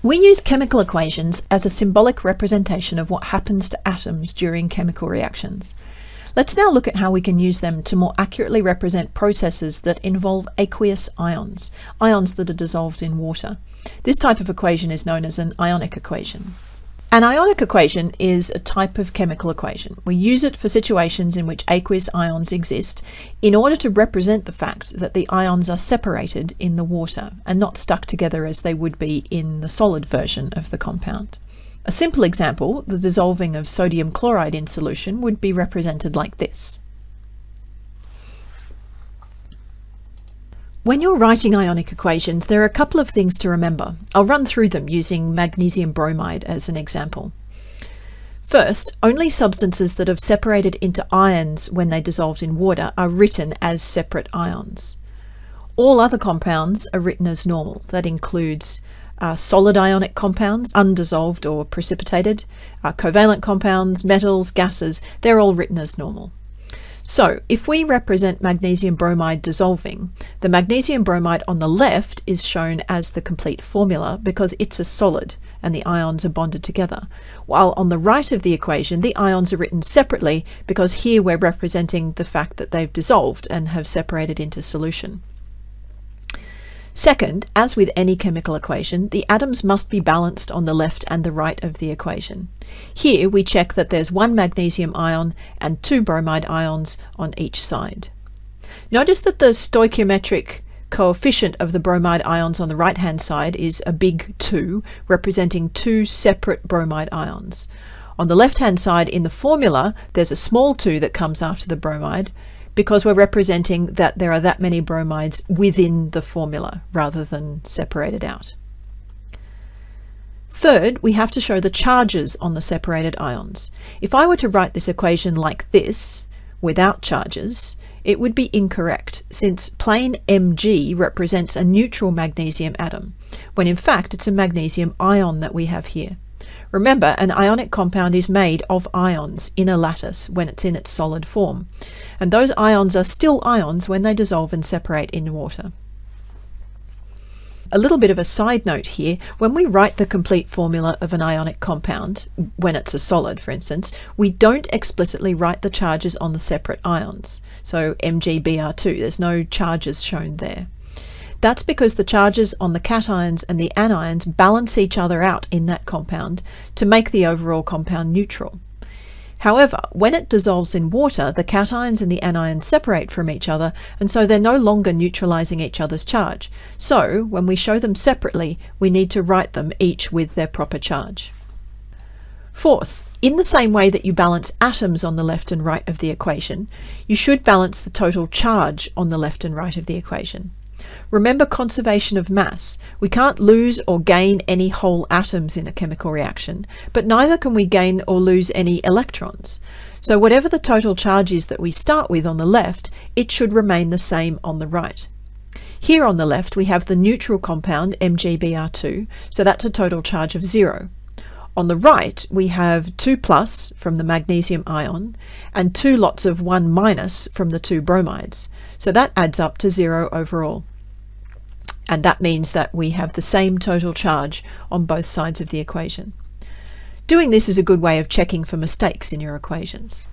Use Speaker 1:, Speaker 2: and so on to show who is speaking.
Speaker 1: We use chemical equations as a symbolic representation of what happens to atoms during chemical reactions. Let's now look at how we can use them to more accurately represent processes that involve aqueous ions, ions that are dissolved in water. This type of equation is known as an ionic equation. An ionic equation is a type of chemical equation. We use it for situations in which aqueous ions exist in order to represent the fact that the ions are separated in the water and not stuck together as they would be in the solid version of the compound. A simple example, the dissolving of sodium chloride in solution, would be represented like this. When you're writing ionic equations, there are a couple of things to remember. I'll run through them using magnesium bromide as an example. First, only substances that have separated into ions when they dissolved in water are written as separate ions. All other compounds are written as normal. That includes uh, solid ionic compounds, undissolved or precipitated, uh, covalent compounds, metals, gases, they're all written as normal. So if we represent magnesium bromide dissolving, the magnesium bromide on the left is shown as the complete formula because it's a solid and the ions are bonded together. While on the right of the equation, the ions are written separately because here we're representing the fact that they've dissolved and have separated into solution. Second, as with any chemical equation, the atoms must be balanced on the left and the right of the equation. Here we check that there's one magnesium ion and two bromide ions on each side. Notice that the stoichiometric coefficient of the bromide ions on the right hand side is a big 2, representing two separate bromide ions. On the left hand side in the formula, there's a small 2 that comes after the bromide, because we're representing that there are that many bromides within the formula rather than separated out. Third, we have to show the charges on the separated ions. If I were to write this equation like this, without charges, it would be incorrect since plain Mg represents a neutral magnesium atom, when in fact it's a magnesium ion that we have here. Remember, an ionic compound is made of ions in a lattice when it's in its solid form, and those ions are still ions when they dissolve and separate in water. A little bit of a side note here, when we write the complete formula of an ionic compound, when it's a solid for instance, we don't explicitly write the charges on the separate ions. So MgBr2, there's no charges shown there. That's because the charges on the cations and the anions balance each other out in that compound to make the overall compound neutral. However, when it dissolves in water, the cations and the anions separate from each other, and so they're no longer neutralizing each other's charge. So, when we show them separately, we need to write them each with their proper charge. Fourth, in the same way that you balance atoms on the left and right of the equation, you should balance the total charge on the left and right of the equation. Remember conservation of mass. We can't lose or gain any whole atoms in a chemical reaction, but neither can we gain or lose any electrons. So whatever the total charge is that we start with on the left, it should remain the same on the right. Here on the left we have the neutral compound MgBr2, so that's a total charge of zero. On the right we have 2 plus from the magnesium ion and two lots of 1 minus from the two bromides, so that adds up to zero overall and that means that we have the same total charge on both sides of the equation. Doing this is a good way of checking for mistakes in your equations.